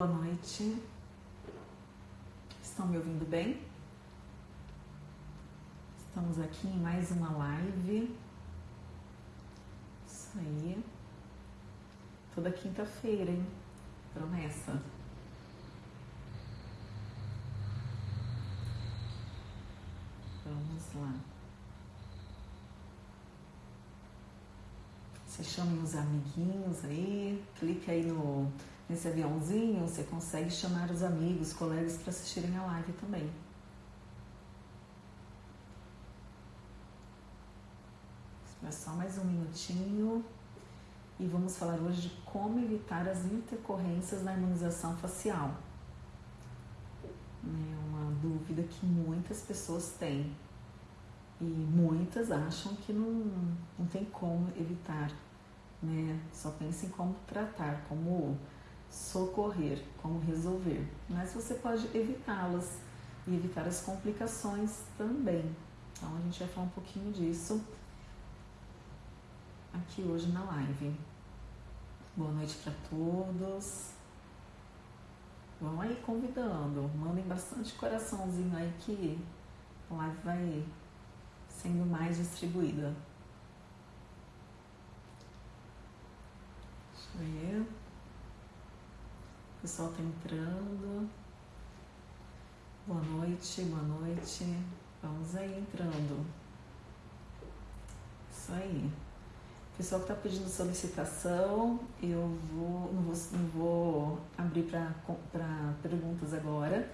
Boa noite. Estão me ouvindo bem? Estamos aqui em mais uma live. Isso aí. Toda quinta-feira, hein? Promessa. Vamos lá. Você chame os amiguinhos aí, clique aí no nesse aviãozinho, você consegue chamar os amigos, colegas para assistirem a live também. É só mais um minutinho e vamos falar hoje de como evitar as intercorrências na harmonização facial. É uma dúvida que muitas pessoas têm e muitas acham que não, não tem como evitar, né? Só pensam em como tratar, como socorrer, como resolver, mas você pode evitá-las e evitar as complicações também. Então a gente vai falar um pouquinho disso aqui hoje na live. Boa noite para todos. Vão aí convidando, mandem bastante coraçãozinho aí que a live vai sendo mais distribuída. Deixa eu ver. O pessoal tá entrando. Boa noite, boa noite. Vamos aí entrando. Isso aí. Pessoal que está pedindo solicitação, eu vou, não, vou, não vou abrir para perguntas agora.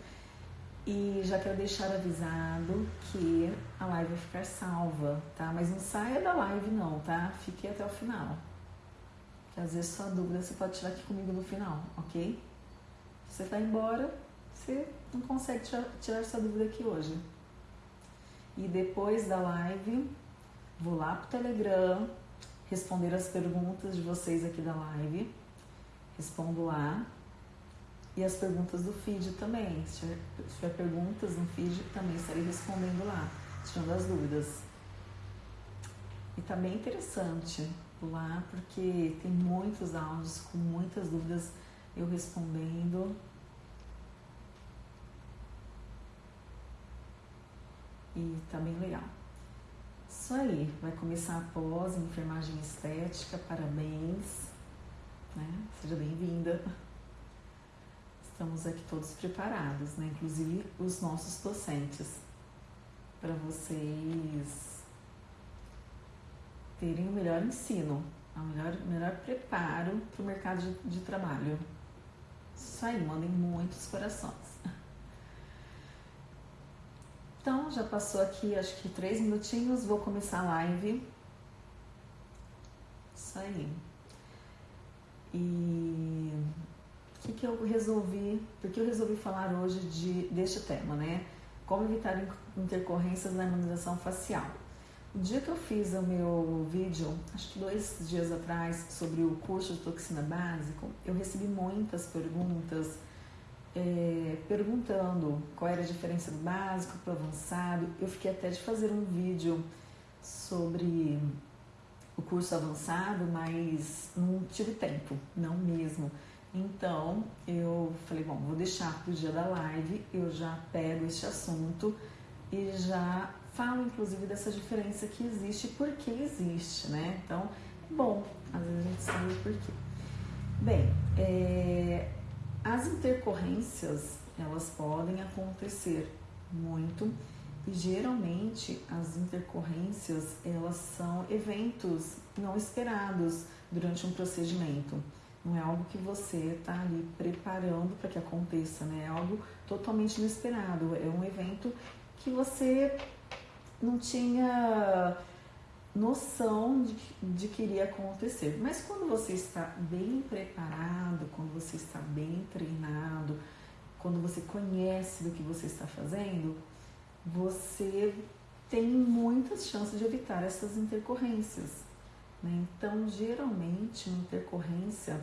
E já quero deixar avisado que a live vai ficar salva, tá? Mas não saia da live não, tá? Fique até o final. Que às vezes sua dúvida você pode tirar aqui comigo no final, ok? Você vai embora, você não consegue tirar, tirar essa dúvida aqui hoje. E depois da live, vou lá pro Telegram, responder as perguntas de vocês aqui da live. Respondo lá. E as perguntas do feed também. Se tiver, se tiver perguntas no feed, também estarei respondendo lá, tirando as dúvidas. E tá bem interessante lá, porque tem muitos áudios com muitas dúvidas eu respondendo. E tá bem legal. Isso aí, vai começar após enfermagem estética, parabéns, né? Seja bem-vinda. Estamos aqui todos preparados, né? Inclusive os nossos docentes, para vocês terem o melhor ensino, o melhor, melhor preparo para o mercado de, de trabalho. Isso aí, mandem muitos corações. Então, já passou aqui acho que três minutinhos, vou começar a live. Isso aí. E o que, que eu resolvi, porque eu resolvi falar hoje de, deste tema, né? Como evitar intercorrências na harmonização facial. O dia que eu fiz o meu vídeo, acho que dois dias atrás, sobre o curso de toxina básico, eu recebi muitas perguntas é, perguntando qual era a diferença do básico para o avançado. Eu fiquei até de fazer um vídeo sobre o curso avançado, mas não tive tempo, não mesmo. Então eu falei, bom, vou deixar para o dia da live, eu já pego este assunto e já falo inclusive dessa diferença que existe e por que existe, né? Então, bom, às vezes a gente sabe por quê. Bem, é, as intercorrências elas podem acontecer muito e geralmente as intercorrências elas são eventos não esperados durante um procedimento. Não é algo que você está ali preparando para que aconteça, né? É algo totalmente inesperado. É um evento que você não tinha noção de, de que iria acontecer. Mas quando você está bem preparado, quando você está bem treinado, quando você conhece do que você está fazendo, você tem muitas chances de evitar essas intercorrências. Né? Então, geralmente, uma intercorrência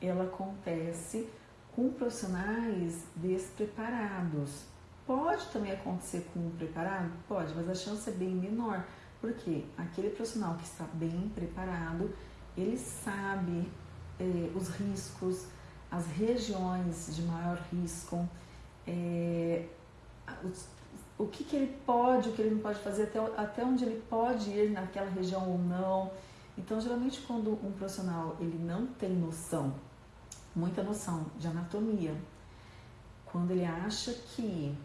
ela acontece com profissionais despreparados, Pode também acontecer com um preparado? Pode, mas a chance é bem menor, porque aquele profissional que está bem preparado, ele sabe eh, os riscos, as regiões de maior risco, é, o, o que, que ele pode, o que ele não pode fazer, até, até onde ele pode ir naquela região ou não. Então, geralmente, quando um profissional ele não tem noção, muita noção de anatomia, quando ele acha que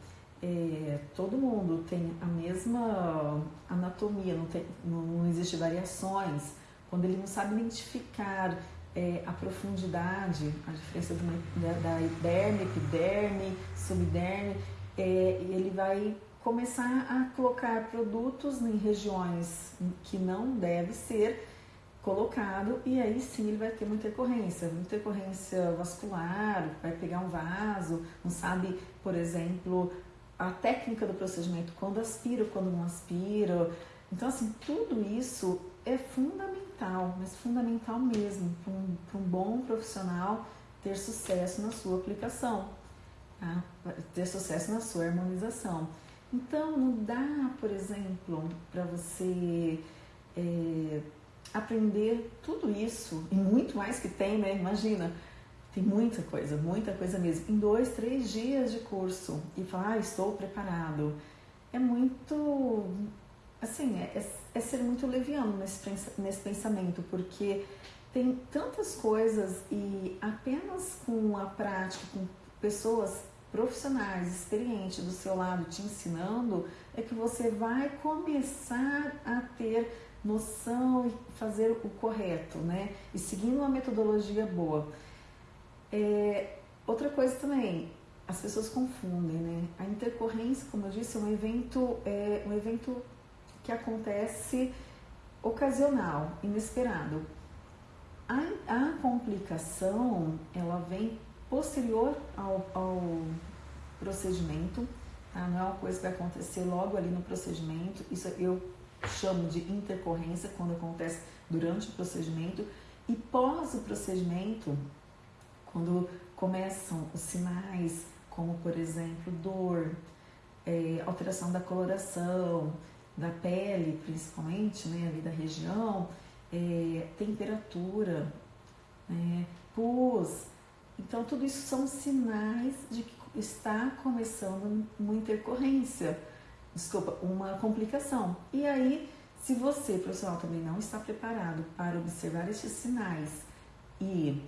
é, todo mundo tem a mesma anatomia, não, tem, não, não existe variações, quando ele não sabe identificar é, a profundidade, a diferença uma, da, da derme, epiderme, subderme, é, ele vai começar a colocar produtos em regiões que não deve ser colocado e aí sim ele vai ter muita intercorrência, muita intercorrência vascular, vai pegar um vaso, não sabe, por exemplo, a técnica do procedimento, quando aspira, quando não aspira. Então, assim, tudo isso é fundamental, mas fundamental mesmo para um, um, bom profissional ter sucesso na sua aplicação, tá? ter sucesso na sua harmonização. Então, não dá, por exemplo, para você é, aprender tudo isso e muito mais que tem, né? Imagina, tem muita coisa, muita coisa mesmo. Em dois, três dias de curso e falar, ah, estou preparado. É muito, assim, é, é, é ser muito leviano nesse, nesse pensamento, porque tem tantas coisas e apenas com a prática, com pessoas profissionais, experientes do seu lado te ensinando, é que você vai começar a ter noção e fazer o correto, né? E seguindo uma metodologia boa. É, outra coisa também, as pessoas confundem, né? A intercorrência, como eu disse, é um evento, é um evento que acontece ocasional, inesperado. A, a complicação, ela vem posterior ao, ao procedimento, tá? não é uma coisa que vai acontecer logo ali no procedimento. Isso eu chamo de intercorrência quando acontece durante o procedimento e pós o procedimento quando começam os sinais, como por exemplo dor, é, alteração da coloração, da pele principalmente, né, ali da região, é, temperatura, né, pus. Então, tudo isso são sinais de que está começando uma intercorrência, desculpa, uma complicação. E aí, se você, profissional, também não está preparado para observar esses sinais e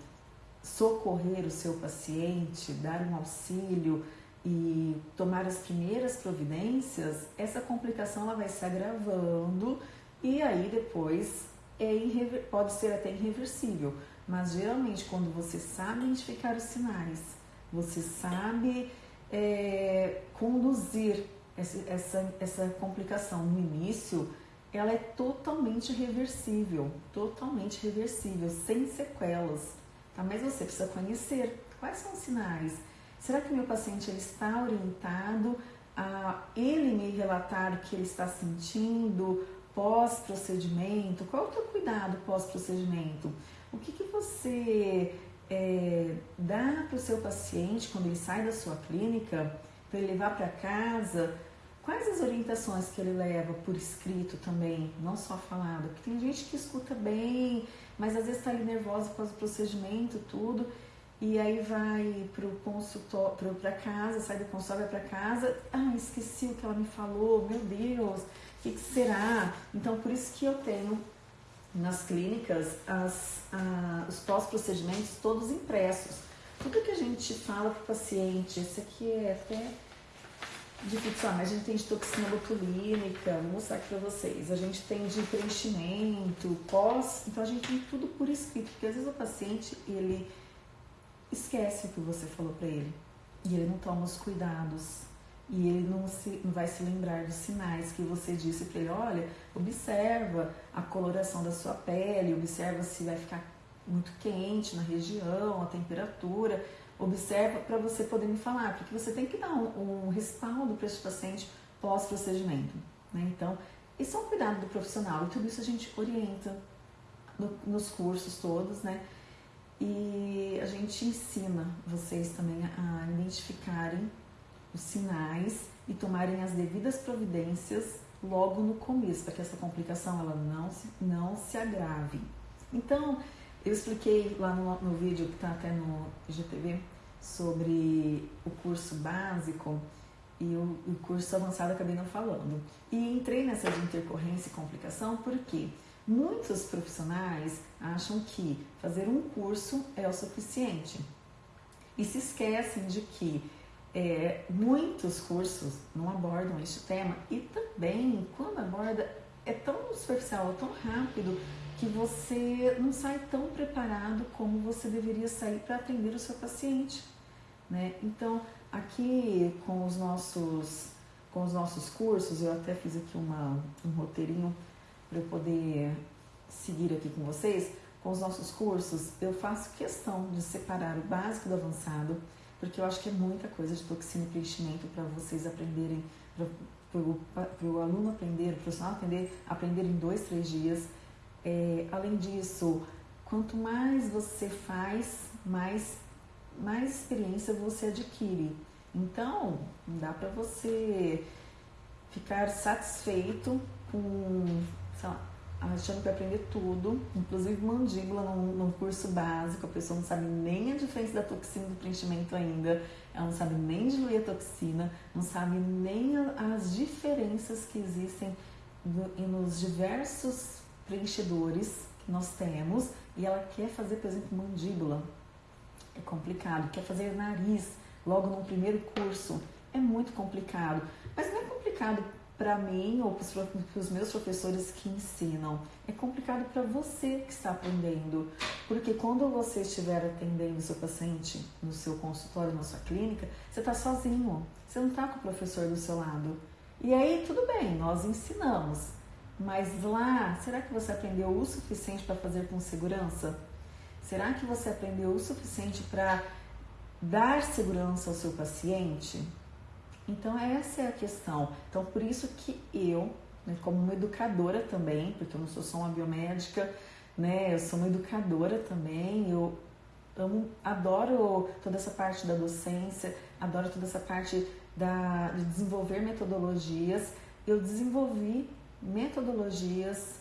socorrer o seu paciente, dar um auxílio e tomar as primeiras providências, essa complicação ela vai se agravando e aí depois é pode ser até irreversível. Mas geralmente quando você sabe identificar os sinais, você sabe é, conduzir essa, essa, essa complicação no início, ela é totalmente reversível, totalmente reversível, sem sequelas. Tá? Mas você precisa conhecer quais são os sinais. Será que meu paciente está orientado a ele me relatar o que ele está sentindo pós-procedimento? Qual é o teu cuidado pós-procedimento? O que, que você é, dá para o seu paciente quando ele sai da sua clínica para ele levar para casa? Quais as orientações que ele leva por escrito também, não só falado? Porque tem gente que escuta bem, mas às vezes está ali nervosa causa do procedimento, tudo, e aí vai para o consultório, para casa, sai do consultório, vai para casa, ah, esqueci o que ela me falou, meu Deus, o que, que, será? Então, por isso que eu tenho nas clínicas as, os pós-procedimentos todos impressos. Tudo que a gente fala para o paciente, esse aqui é até ah, mas a gente tem de toxina botulínica, vou mostrar aqui para vocês. A gente tem de preenchimento, pós, então a gente tem tudo por escrito, porque às vezes o paciente, ele esquece o que você falou para ele e ele não toma os cuidados e ele não, se, não vai se lembrar dos sinais que você disse para ele, olha, observa a coloração da sua pele, observa se vai ficar muito quente na região, a temperatura, observa para você poder me falar, porque você tem que dar um, um respaldo para esse paciente pós-procedimento. Né? Então, isso é um cuidado do profissional e tudo isso a gente orienta no, nos cursos todos, né? E a gente ensina vocês também a identificarem os sinais e tomarem as devidas providências logo no começo, para que essa complicação ela não se, não se agrave. Então, Eu expliquei lá no, no vídeo que está até no IGTV sobre o curso básico e o, o curso avançado acabei não falando. E entrei nessa de intercorrência e complicação porque muitos profissionais acham que fazer um curso é o suficiente e se esquecem de que é, muitos cursos não abordam este tema e também quando aborda é tão superficial, tão rápido que você não sai tão preparado como você deveria sair para atender o seu paciente, né? Então, aqui com os nossos com os nossos cursos, eu até fiz aqui uma, um roteirinho para eu poder seguir aqui com vocês. Com os nossos cursos, eu faço questão de separar o básico do avançado, porque eu acho que é muita coisa de toxina e preenchimento para vocês aprenderem, para o aluno aprender, o profissional aprender, aprender em dois, três dias. É, além disso, quanto mais você faz, mais, mais experiência você adquire. Então, dá para você ficar satisfeito com, sei lá, achando que vai aprender tudo, inclusive mandíbula num, num, curso básico, a pessoa não sabe nem a diferença da toxina do preenchimento ainda, ela não sabe nem diluir a toxina, não sabe nem as diferenças que existem nos diversos preenchedores que nós temos e ela quer fazer, por exemplo, mandíbula. É complicado. Quer fazer nariz logo no primeiro curso. É muito complicado. Mas não é complicado para mim ou para os meus professores que ensinam. É complicado para você que está aprendendo. Porque quando você estiver atendendo o seu paciente no seu consultório, na sua clínica, você está sozinho. Você não está com o professor do seu lado. E aí, tudo bem, nós ensinamos. Mas lá, será que você aprendeu o suficiente para fazer com segurança? Será que você aprendeu o suficiente para dar segurança ao seu paciente? Então essa é a questão. Então por isso que eu, né, como uma educadora também, porque eu não sou só uma biomédica, né, eu sou uma educadora também, eu amo, adoro toda essa parte da docência, adoro toda essa parte da, de desenvolver metodologias. Eu desenvolvi metodologias,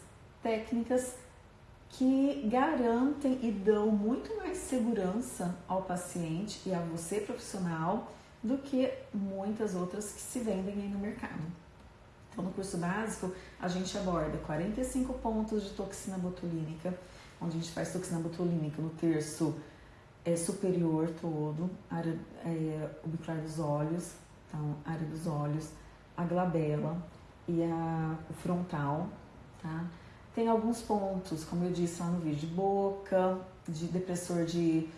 técnicas que garantem e dão muito mais segurança ao paciente e a você profissional do que muitas outras que se vendem aí no mercado. Então, no curso básico, a gente aborda 45 pontos de toxina botulínica, onde a gente faz toxina botulínica no terço é, superior todo, área é, dos olhos, então, área dos olhos, a glabela, e a, o frontal, tá? Tem alguns pontos, como eu disse lá no vídeo, de boca, de depressor de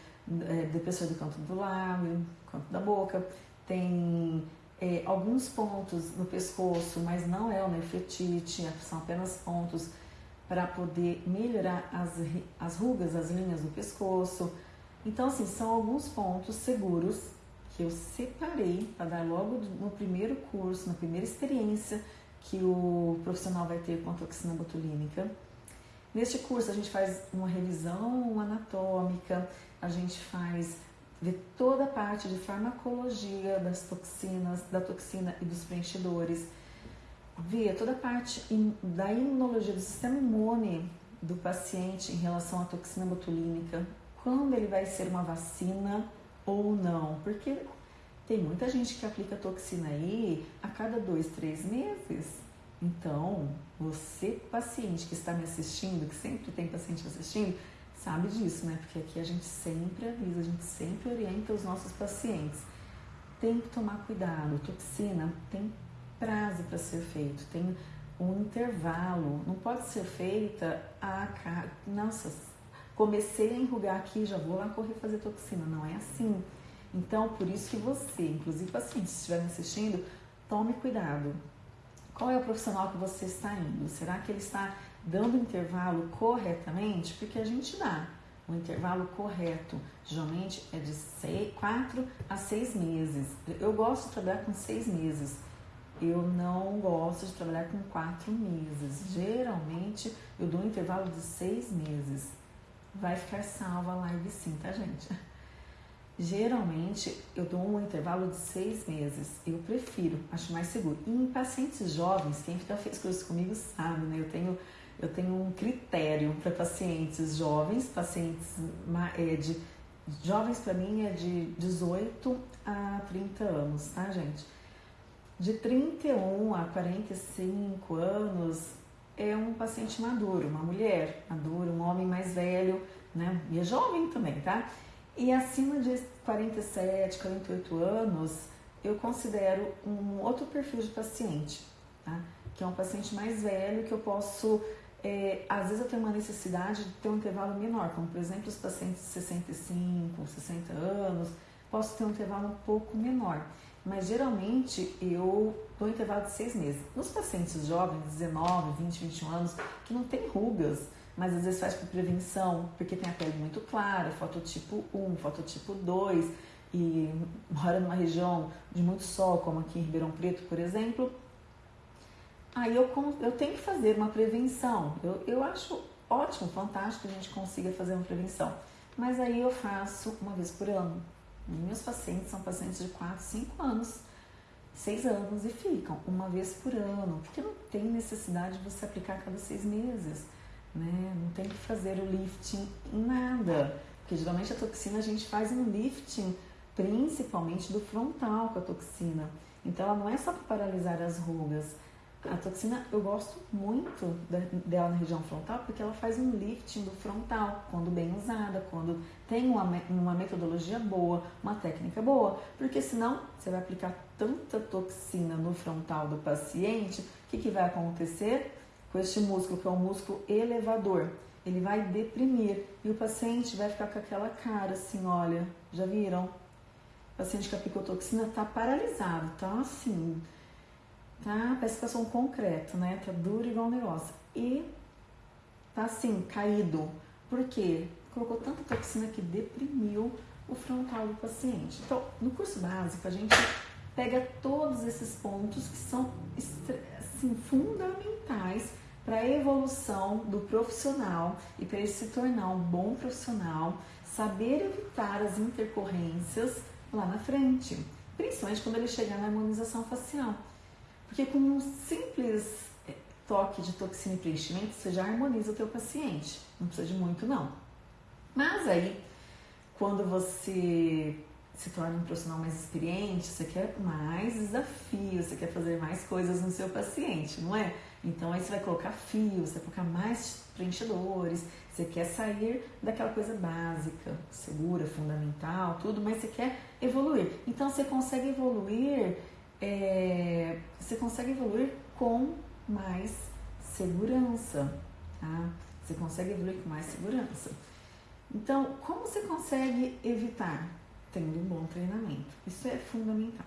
é, depressor do canto do lábio, canto da boca. Tem é, alguns pontos no pescoço, mas não é o nefretite, são apenas pontos para poder melhorar as, as rugas, as linhas do pescoço. Então, assim, são alguns pontos seguros que eu separei para dar logo no primeiro curso, na primeira experiência que o profissional vai ter com a toxina botulínica. Neste curso a gente faz uma revisão anatômica, a gente faz vê toda a parte de farmacologia das toxinas, da toxina e dos preenchedores, vê toda a parte da imunologia do sistema imune do paciente em relação à toxina botulínica, quando ele vai ser uma vacina ou não, porque tem muita gente que aplica toxina aí a cada dois, três meses. Então, você, paciente que está me assistindo, que sempre tem paciente assistindo, sabe disso, né? Porque aqui a gente sempre avisa, a gente sempre orienta os nossos pacientes. Tem que tomar cuidado. Toxina tem prazo para ser feito, tem um intervalo. Não pode ser feita a. Nossa, comecei a enrugar aqui, já vou lá correr fazer toxina. Não é assim. Então, por isso que você, inclusive paciente, se estiver me assistindo, tome cuidado. Qual é o profissional que você está indo? Será que ele está dando intervalo corretamente? Porque a gente dá o intervalo correto. Geralmente é de 4 a 6 meses. Eu gosto de trabalhar com 6 meses. Eu não gosto de trabalhar com 4 meses. Geralmente eu dou um intervalo de 6 meses. Vai ficar salva a live sim, tá, gente? Geralmente eu dou um intervalo de seis meses. Eu prefiro, acho mais seguro. E em pacientes jovens, quem já fez curso comigo sabe, né? Eu tenho, eu tenho um critério para pacientes jovens, pacientes é, de jovens para mim é de 18 a 30 anos, tá, gente? De 31 a 45 anos é um paciente maduro, uma mulher madura, um homem mais velho, né? E é jovem também, tá? E acima de 47, 48 anos, eu considero um outro perfil de paciente, tá? Que é um paciente mais velho que eu posso é, às vezes eu tenho uma necessidade de ter um intervalo menor, como por exemplo os pacientes de 65, 60 anos, posso ter um intervalo um pouco menor. Mas geralmente eu dou um intervalo de seis meses. Nos pacientes jovens, 19, 20, 21 anos, que não tem rugas, mas às vezes faz por prevenção, porque tem a pele muito clara, fototipo 1, fototipo 2, e mora numa região de muito sol, como aqui em Ribeirão Preto, por exemplo, aí eu, eu tenho que fazer uma prevenção. Eu, eu acho ótimo, fantástico que a gente consiga fazer uma prevenção. Mas aí eu faço uma vez por ano. Meus pacientes são pacientes de 4, 5 anos, 6 anos e ficam uma vez por ano, porque não tem necessidade de você aplicar a cada seis meses. Né? Não tem que fazer o lifting em nada. Porque geralmente a toxina a gente faz um lifting principalmente do frontal com a toxina. Então ela não é só para paralisar as rugas, a toxina, eu gosto muito dela na região frontal porque ela faz um lifting do frontal, quando bem usada, quando tem uma, uma metodologia boa, uma técnica boa, porque senão você vai aplicar tanta toxina no frontal do paciente, o que, que vai acontecer com este músculo, que é um músculo elevador? Ele vai deprimir e o paciente vai ficar com aquela cara assim, olha, já viram? O paciente que aplicou toxina está paralisado, tá assim, tá? Parece que um concreto, né? Tá duro igual um negócio. E tá assim, caído. Por quê? Colocou tanta toxina que deprimiu o frontal do paciente. Então, no curso básico, a gente pega todos esses pontos que são assim, fundamentais para a evolução do profissional e para ele se tornar um bom profissional, saber evitar as intercorrências lá na frente, principalmente quando ele chegar na harmonização facial. Porque com um simples eh, toque de toxina e preenchimento, você já harmoniza o teu paciente. Não precisa de muito, não. Mas aí, quando você se torna um profissional mais experiente, você quer mais desafios, você quer fazer mais coisas no seu paciente, não é? Então aí você vai colocar fios, você vai colocar mais preenchedores, você quer sair daquela coisa básica, segura, fundamental, tudo, mas você quer evoluir. Então você consegue evoluir é, você consegue evoluir com mais segurança, tá? Você consegue evoluir com mais segurança. Então, como você consegue evitar? Tendo um bom treinamento. Isso é fundamental.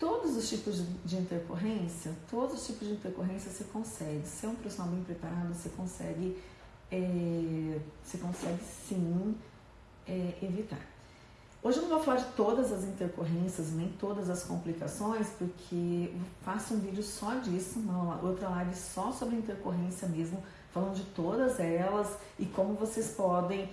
Todos os tipos de intercorrência, todos os tipos de intercorrência você consegue. Se é um profissional bem preparado, você consegue, é, você consegue sim é, evitar. Hoje eu não vou falar de todas as intercorrências, nem todas as complicações, porque eu faço um vídeo só disso, uma outra live só sobre intercorrência mesmo, falando de todas elas e como vocês podem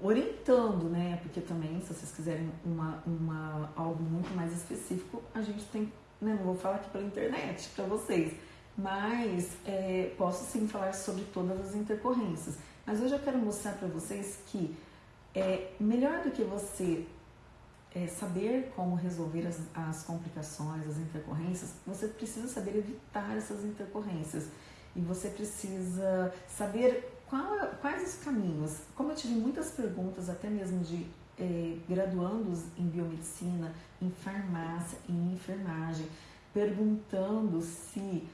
orientando, né? Porque também, se vocês quiserem uma, uma, algo muito mais específico, a gente tem, né? Não vou falar aqui pela internet para vocês, mas é, posso sim falar sobre todas as intercorrências. Mas hoje eu quero mostrar para vocês que é melhor do que você é, saber como resolver as, as complicações, as intercorrências, você precisa saber evitar essas intercorrências. E você precisa saber qual, quais os caminhos. Como eu tive muitas perguntas, até mesmo de é, graduandos em biomedicina, em farmácia, em enfermagem, perguntando se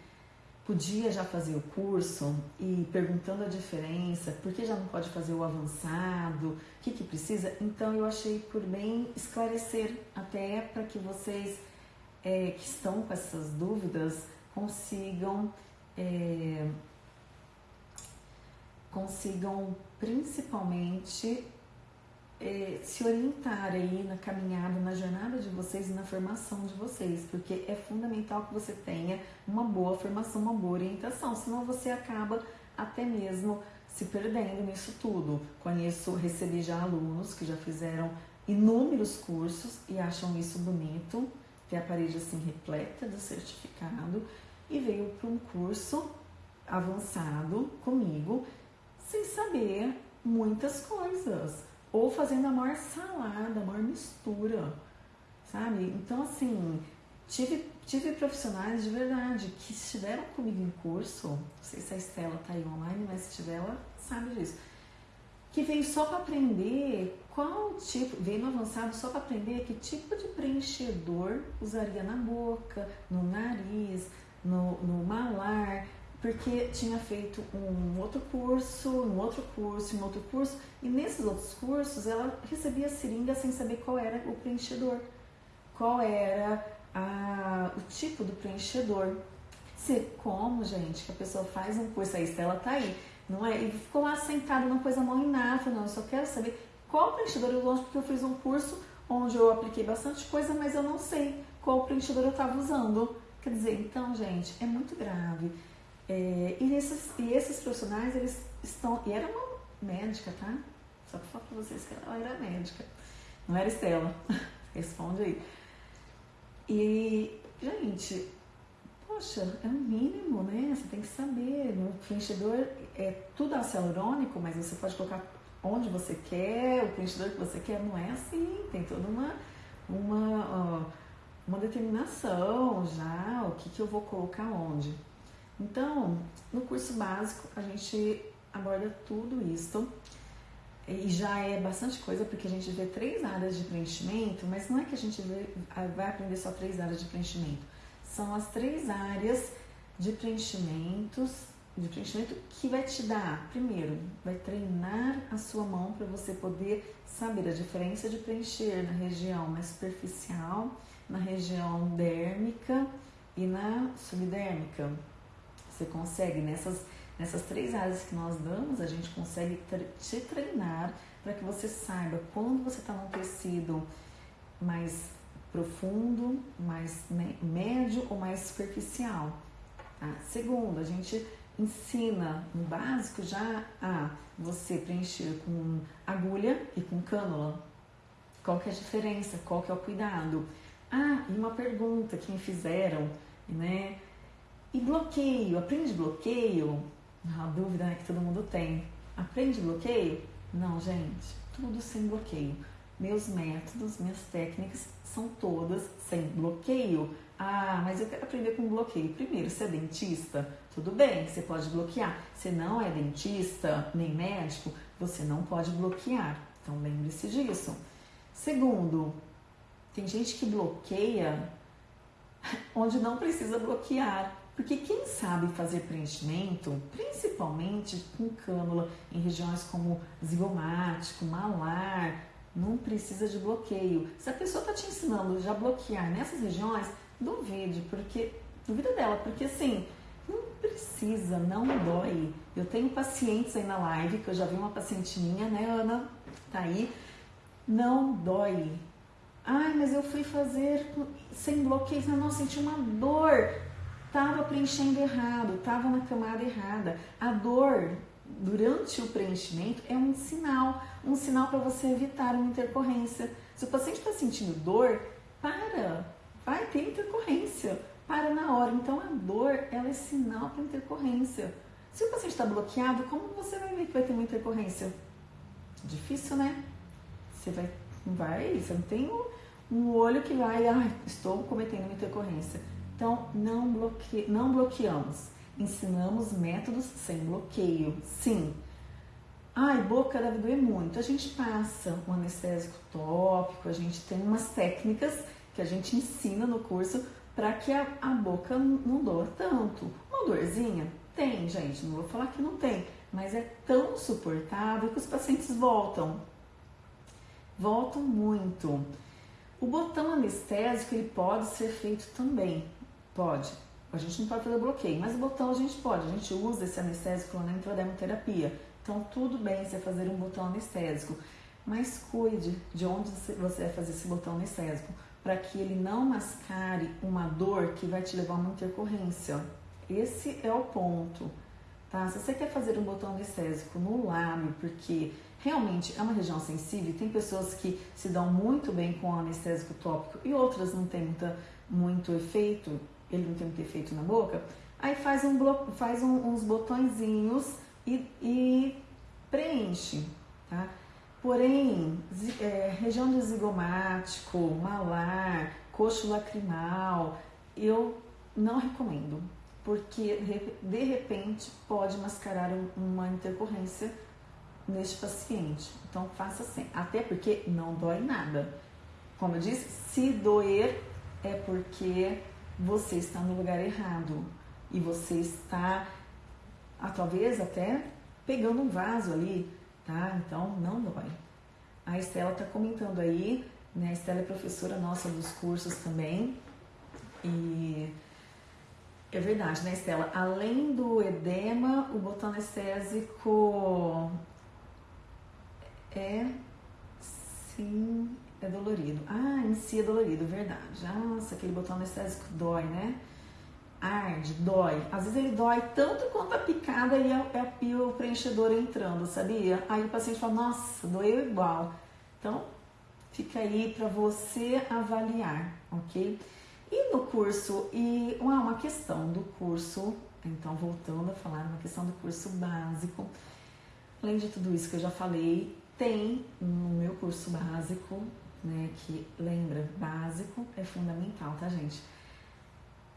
podia já fazer o curso e perguntando a diferença, por que já não pode fazer o avançado, o que, que precisa. Então eu achei por bem esclarecer até para que vocês é, que estão com essas dúvidas consigam é, consigam principalmente é, se orientar aí na caminhada, na jornada de vocês e na formação de vocês, porque é fundamental que você tenha uma boa formação, uma boa orientação, senão você acaba até mesmo se perdendo nisso tudo. Conheço, recebi já alunos que já fizeram inúmeros cursos e acham isso bonito, ter a parede assim repleta de certificado e veio para um curso avançado comigo sem saber muitas coisas. Ou fazendo a maior salada, a maior mistura, sabe? Então, assim, tive, tive profissionais de verdade que estiveram comigo em curso, não sei se a Estela tá aí online, mas se estiver, ela sabe disso, que veio só para aprender qual tipo, veio no avançado só para aprender que tipo de preenchedor usaria na boca, no nariz, no, no malar, porque tinha feito um outro curso, um outro curso, um outro curso, e nesses outros cursos ela recebia seringa sem saber qual era o preenchedor, qual era a, o tipo do preenchedor. Se, como, gente, que a pessoa faz um curso, a Estela tá aí, não é? E ficou lá sentada numa coisa mal inata, não, eu só quero saber qual preenchedor eu uso, porque eu fiz um curso onde eu apliquei bastante coisa, mas eu não sei qual preenchedor eu estava usando. Quer dizer, então, gente, é muito grave. É, e, esses, e esses profissionais, eles estão. E era uma médica, tá? Só para falar para vocês que ela era médica. Não era Estela. Responde aí. E, gente, poxa, é o mínimo, né? Você tem que saber. No preenchedor é tudo hialurônico, mas você pode colocar onde você quer, o preenchedor que você quer. Não é assim. Tem toda uma. uma uma determinação já, o que, que eu vou colocar onde. Então, no curso básico, a gente aborda tudo isso e já é bastante coisa porque a gente vê três áreas de preenchimento, mas não é que a gente vê, vai aprender só três áreas de preenchimento. São as três áreas de preenchimentos, de preenchimento que vai te dar, primeiro, vai treinar a sua mão para você poder saber a diferença de preencher na região mais superficial, na região dérmica e na subdérmica. Você consegue, nessas, nessas três áreas que nós damos, a gente consegue te treinar para que você saiba quando você está num tecido mais profundo, mais médio ou mais superficial. Tá? Segundo, a gente ensina no básico já a você preencher com agulha e com cânula. Qual que é a diferença? Qual que é o cuidado? Ah, e uma pergunta que me fizeram, né? E bloqueio, aprende bloqueio? Uma dúvida né, que todo mundo tem. Aprende bloqueio? Não, gente, tudo sem bloqueio. Meus métodos, minhas técnicas são todas sem bloqueio. Ah, mas eu quero aprender com bloqueio. Primeiro, você é dentista? Tudo bem, você pode bloquear. Se não é dentista nem médico, você não pode bloquear. Então lembre-se disso. Segundo, tem gente que bloqueia onde não precisa bloquear. Porque quem sabe fazer preenchimento, principalmente com cânula em regiões como zigomático, malar, não precisa de bloqueio. Se a pessoa está te ensinando já bloquear nessas regiões, duvide, porque duvida dela, porque assim, não precisa, não dói. Eu tenho pacientes aí na live, que eu já vi uma paciente minha, né, Ana? Tá aí. Não dói. Ai, mas eu fui fazer sem bloqueio, não, senti uma dor estava preenchendo errado, estava na camada errada. A dor durante o preenchimento é um sinal, um sinal para você evitar uma intercorrência. Se o paciente está sentindo dor, para, vai ter intercorrência, para na hora. Então a dor ela é sinal para intercorrência. Se o paciente está bloqueado, como você vai ver que vai ter uma intercorrência? Difícil, né? Você vai, vai, você não tem um, um olho que vai, ah, estou cometendo uma intercorrência. Então, não, bloque... não bloqueamos. Ensinamos métodos sem bloqueio. Sim. Ai, boca deve doer muito. A gente passa um anestésico tópico, a gente tem umas técnicas que a gente ensina no curso para que a, a boca não doa tanto. Uma dorzinha? Tem, gente, não vou falar que não tem, mas é tão suportável que os pacientes voltam. Voltam muito. O botão anestésico ele pode ser feito também. Pode. A gente não pode fazer bloqueio, mas o botão a gente pode. A gente usa esse anestésico na intradermoterapia. Então, tudo bem você fazer um botão anestésico. Mas cuide de onde você vai fazer esse botão anestésico para que ele não mascare uma dor que vai te levar a uma intercorrência. Esse é o ponto. Tá? Se você quer fazer um botão anestésico no lábio, porque realmente é uma região sensível, tem pessoas que se dão muito bem com o anestésico tópico e outras não têm muita, muito efeito, ele não tem muito efeito na boca, Aí faz, um bloco, faz um, uns botõezinhos e, e preenche, tá? Porém, é, região do zigomático, malar, coxo lacrimal, eu não recomendo, porque de repente pode mascarar uma intercorrência neste paciente. Então faça assim, até porque não dói nada. Como eu disse, se doer é porque você está no lugar errado e você está, ah, talvez até pegando um vaso ali, tá? Então não dói. A Estela está comentando aí, né? A Estela é professora nossa dos cursos também. E é verdade, né, Estela? Além do edema, o botão anestésico é sim, é dolorido. Ah, em si é dolorido, verdade. Nossa, aquele botão anestésico dói, né? arde, dói. Às vezes ele dói tanto quanto a picada e, e o preenchedor entrando, sabia? Aí o paciente fala, nossa, doeu igual. Então, fica aí para você avaliar, ok? E no curso, e uma, uma questão do curso, então voltando a falar, uma questão do curso básico, além de tudo isso que eu já falei, tem no meu curso básico, né, que lembra, básico é fundamental, tá gente?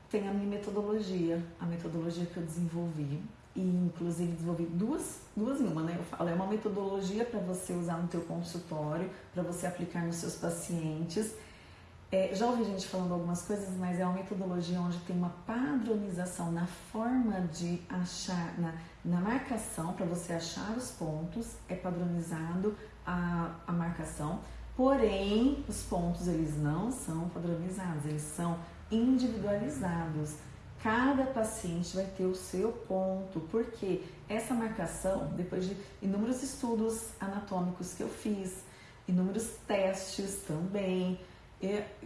tem a minha metodologia, a metodologia que eu desenvolvi. E inclusive desenvolvi duas, duas em uma, né? Eu falo, é uma metodologia para você usar no teu consultório, para você aplicar nos seus pacientes. É, já ouvi gente falando algumas coisas, mas é uma metodologia onde tem uma padronização na forma de achar, na, na marcação, para você achar os pontos, é padronizado a, a marcação, porém os pontos eles não são padronizados, eles são individualizados. Cada paciente vai ter o seu ponto, porque essa marcação, depois de inúmeros estudos anatômicos que eu fiz, inúmeros testes também,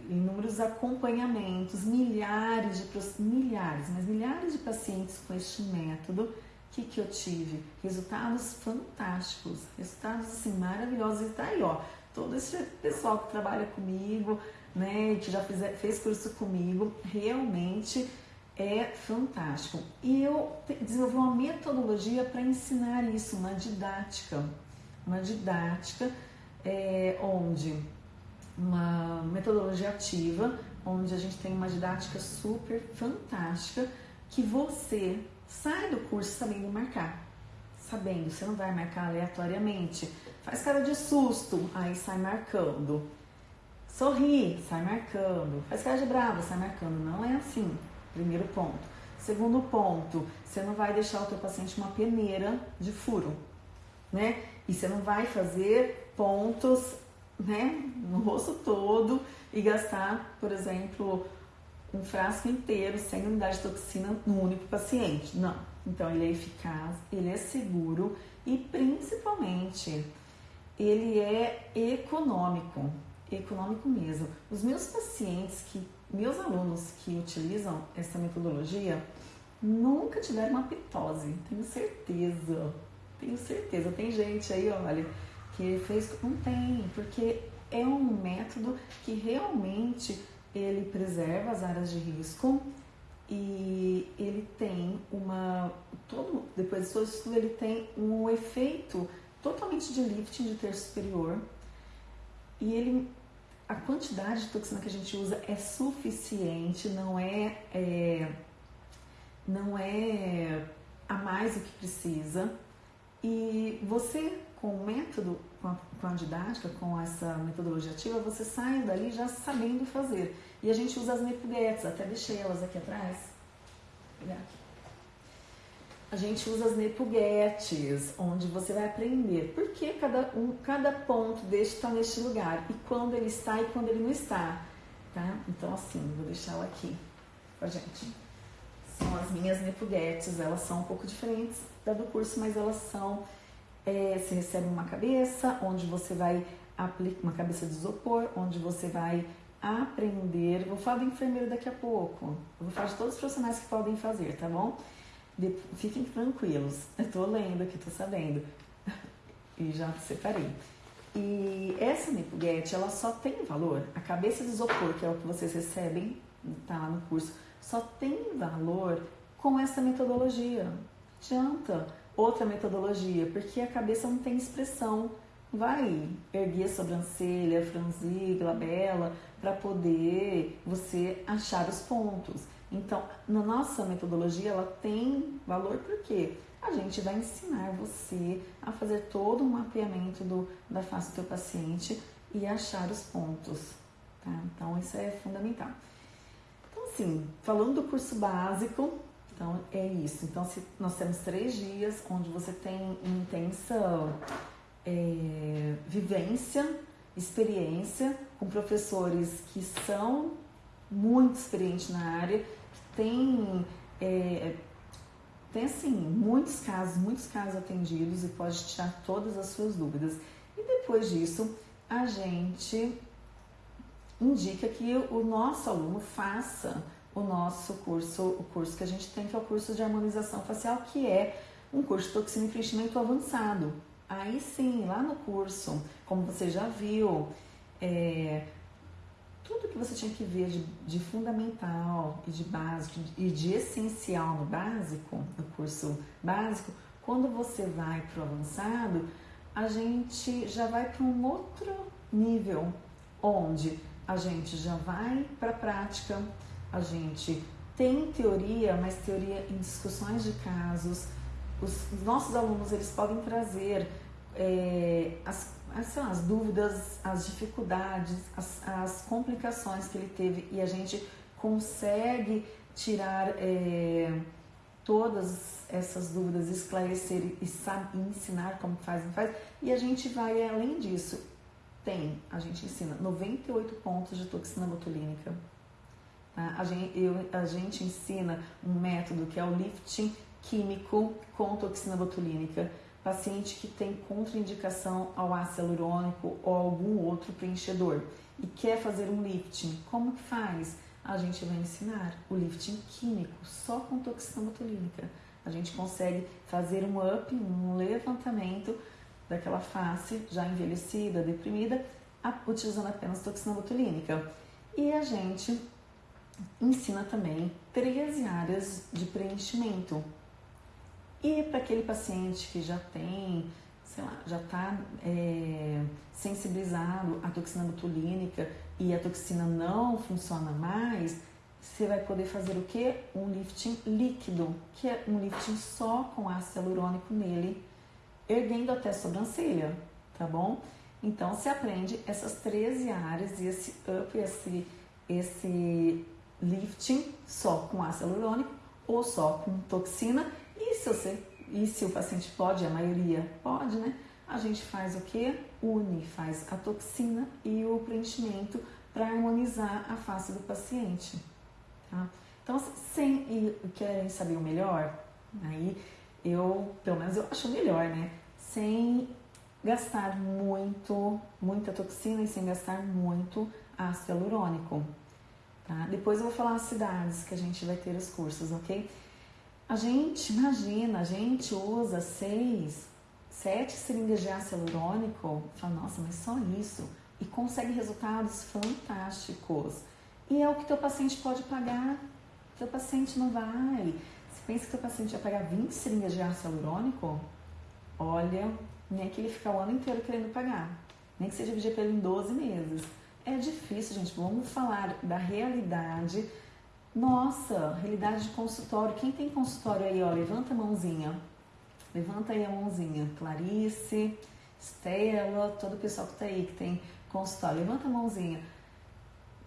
inúmeros acompanhamentos, milhares de milhares, mas milhares de pacientes com este método, que, que eu tive? Resultados fantásticos, resultados assim maravilhosos. E tá aí, ó, todo esse pessoal que trabalha comigo, né, que já fez, fez curso comigo, realmente é fantástico. E eu desenvolvi uma metodologia para ensinar isso, uma didática, uma didática é, onde uma metodologia ativa, onde a gente tem uma didática super fantástica que você sai do curso sabendo marcar, sabendo, você não vai marcar aleatoriamente, faz cara de susto, aí sai marcando Sorri, sai marcando. Faz cara de brava, sai marcando. Não é assim. Primeiro ponto. Segundo ponto, você não vai deixar o teu paciente uma peneira de furo, né? E você não vai fazer pontos, né, no rosto todo e gastar, por exemplo, um frasco inteiro sem unidade de toxina no único paciente. Não. Então ele é eficaz, ele é seguro e principalmente ele é econômico econômico mesmo. Os meus pacientes, que meus alunos que utilizam essa metodologia, nunca tiveram uma pitose, tenho certeza. Tenho certeza. Tem gente aí, olha, que fez. Não tem, porque é um método que realmente ele preserva as áreas de risco e ele tem uma. Todo, depois do seu estudo, ele tem um efeito totalmente de lifting de terço superior e ele a quantidade de toxina que a gente usa é suficiente, não é, é não é a mais do que precisa. E você, com o método, com a, com a didática, com essa metodologia ativa, você sai dali já sabendo fazer. E a gente usa as nepuguetes, até deixei elas aqui atrás. Vou pegar aqui a gente usa as nepuguetes, onde você vai aprender por que cada, um, cada ponto deste está neste lugar e quando ele está e quando ele não está, tá? Então, assim, vou deixar ela aqui com a gente. São as minhas nepuguetes, elas são um pouco diferentes da do curso, mas elas são, é, você recebe uma cabeça, onde você vai aplicar uma cabeça de isopor, onde você vai aprender, vou falar do enfermeiro daqui a pouco, vou falar de todos os profissionais que podem fazer, tá bom? Fiquem tranquilos, eu tô lendo aqui, tô sabendo. e já separei. E essa Nipuguete, ela só tem valor, a cabeça de isopor, que é o que vocês recebem, tá lá no curso, só tem valor com essa metodologia. Adianta outra metodologia, porque a cabeça não tem expressão. Vai erguer a sobrancelha, franzir, glabela, para poder você achar os pontos. Então, na nossa metodologia, ela tem valor porque a gente vai ensinar você a fazer todo um mapeamento do, da face do teu paciente e achar os pontos. Tá? Então, isso é fundamental. Então, assim, falando do curso básico, então é isso. Então, se nós temos três dias onde você tem intensa é, vivência, experiência com professores que são muito experientes na área, têm, é, tem assim, muitos casos, muitos casos atendidos e pode tirar todas as suas dúvidas. E depois disso, a gente indica que o nosso aluno faça o nosso curso, o curso que a gente tem, que é o curso de harmonização facial, que é um curso de toxina e preenchimento avançado. Aí sim, lá no curso, como você já viu, é, tudo que você tinha que ver de, de, fundamental e de básico e de essencial no básico, no curso básico, quando você vai para o avançado, a gente já vai para um outro nível, onde a gente já vai para a prática, a gente tem teoria, mas teoria em discussões de casos. Os nossos alunos eles podem trazer é, as, as, lá, as, dúvidas, as dificuldades, as, as, complicações que ele teve e a gente consegue tirar é, todas essas dúvidas, esclarecer e, ensinar como faz, não faz. E a gente vai além disso. Tem, a gente ensina 98 pontos de toxina botulínica Tá? A, gente, eu, a gente ensina um método que é o lifting químico com toxina botulínica. Paciente que tem contraindicação ao ácido hialurônico ou algum outro preenchedor e quer fazer um lifting, como que faz? A gente vai ensinar o lifting químico só com toxina botulínica. A gente consegue fazer um up, um levantamento daquela face já envelhecida, deprimida, utilizando apenas toxina botulínica. E a gente ensina também 13 áreas de preenchimento. E para aquele paciente que já tem, sei lá, já está é, sensibilizado à toxina botulínica e a toxina não funciona mais, você vai poder fazer o que? Um lifting líquido, que é um lifting só com ácido hialurônico nele, erguendo até a sobrancelha, tá bom? Então, você aprende essas 13 áreas e esse up, esse, esse lifting só com ácido hialurônico ou só com toxina. E se, você, e se o paciente pode, a maioria pode, né? A gente faz o que? Une, faz a toxina e o preenchimento para harmonizar a face do paciente. Tá? Então, sem e querem saber o melhor, aí eu, pelo menos eu acho melhor, né? Sem gastar muito, muita toxina e sem gastar muito ácido hialurônico. Tá? Depois eu vou falar as cidades que a gente vai ter os cursos, ok? A gente, imagina, a gente usa seis, sete seringas de ácido hialurônico, fala, nossa, mas só isso, e consegue resultados fantásticos. E é o que teu paciente pode pagar. Teu paciente não vai. Você pensa que teu paciente vai pagar 20 seringas de ácido hialurônico? Olha, nem que ele fica o ano inteiro querendo pagar. Nem que seja dividir pelo em 12 meses. É difícil, gente. Vamos falar da realidade. Nossa, realidade de consultório. Quem tem consultório aí, ó, levanta a mãozinha. Levanta aí a mãozinha. Clarice, Estela, todo o pessoal que tá aí, que tem consultório. Levanta a mãozinha.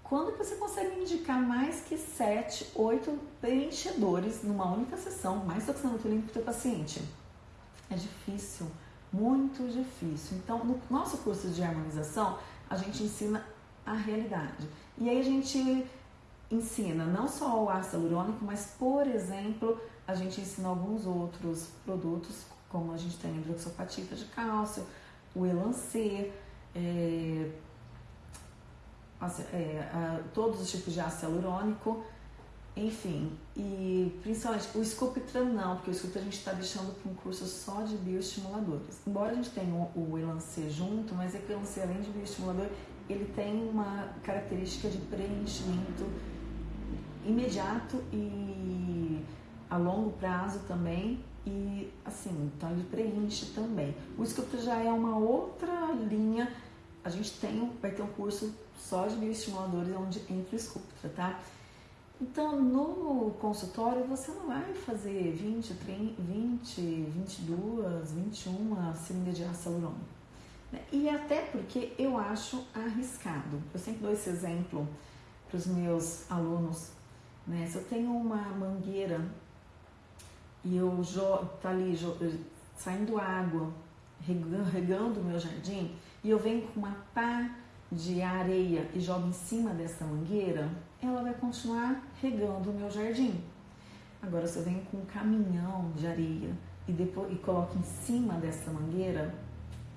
Quando você consegue indicar mais que 7, 8 preenchedores numa única sessão, mais toxinamotulina para o teu paciente? É difícil, muito difícil. Então, no nosso curso de harmonização, a gente ensina a realidade. E aí a gente ensina não só o ácido hialurônico, mas, por exemplo, a gente ensina alguns outros produtos, como a gente tem a hidroxopatita de cálcio, o Elancê, é, é, todos os tipos de ácido hialurônico, enfim, e principalmente o Sculptran não, porque o Sculptran a gente está deixando para um curso só de bioestimuladores. Embora a gente tenha o, o Elancê junto, mas é que o Elancê, além de bioestimulador, ele tem uma característica de preenchimento imediato e a longo prazo também e assim, então ele preenche também. O Sculptra já é uma outra linha. A gente tem, vai ter um curso só de bioestimuladores onde entra o Sculptra, tá? Então, no consultório, você não vai fazer 20, 30, 20 22, 21 cilindras de ácido hialurônico. Né? E até porque eu acho arriscado. Eu sempre dou esse exemplo para os meus alunos. Né? Se eu tenho uma mangueira e eu tá ali saindo água, regando o meu jardim, e eu venho com uma pá de areia e jogo em cima dessa mangueira, ela vai continuar regando o meu jardim. Agora, se eu venho com um caminhão de areia e, depois, e coloco em cima dessa mangueira,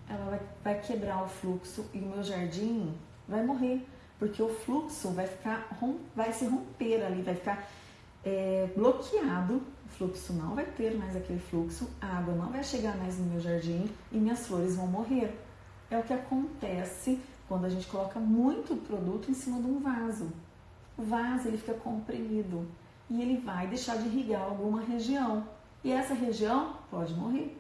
ela vai, vai quebrar o fluxo e o meu jardim vai morrer, porque o fluxo vai ficar vai se romper ali, vai ficar é, bloqueado. O fluxo não vai ter mais aquele fluxo, a água não vai chegar mais no meu jardim e minhas flores vão morrer. É o que acontece quando a gente coloca muito produto em cima de um vaso. O vaso ele fica comprimido e ele vai deixar de irrigar alguma região e essa região pode morrer.